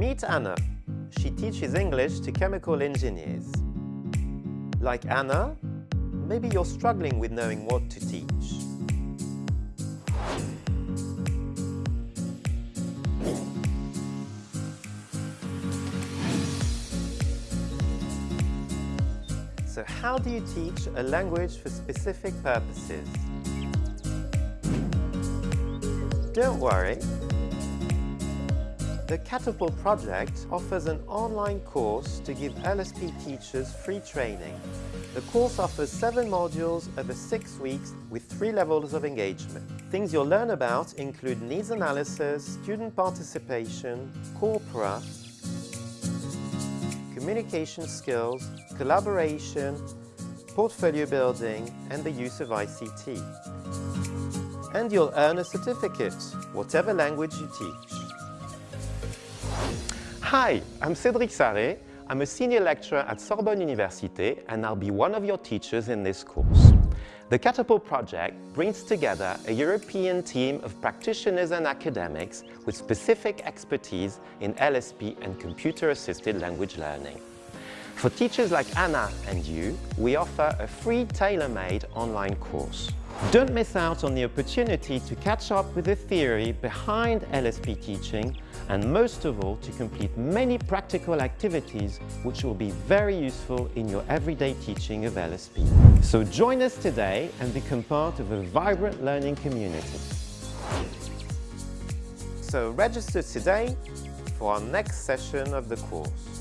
Meet Anna. She teaches English to chemical engineers. Like Anna, maybe you're struggling with knowing what to teach. So how do you teach a language for specific purposes? Don't worry. The Catapult project offers an online course to give LSP teachers free training. The course offers seven modules over six weeks with three levels of engagement. Things you'll learn about include needs analysis, student participation, corpora, communication skills, collaboration, portfolio building and the use of ICT. And you'll earn a certificate, whatever language you teach. Hi, I'm Cédric Sarré. I'm a senior lecturer at Sorbonne Université and I'll be one of your teachers in this course. The Catapult project brings together a European team of practitioners and academics with specific expertise in LSP and computer-assisted language learning. For teachers like Anna and you, we offer a free tailor-made online course. Don't miss out on the opportunity to catch up with the theory behind LSP teaching and most of all to complete many practical activities which will be very useful in your everyday teaching of LSP. So join us today and become part of a vibrant learning community. So register today for our next session of the course.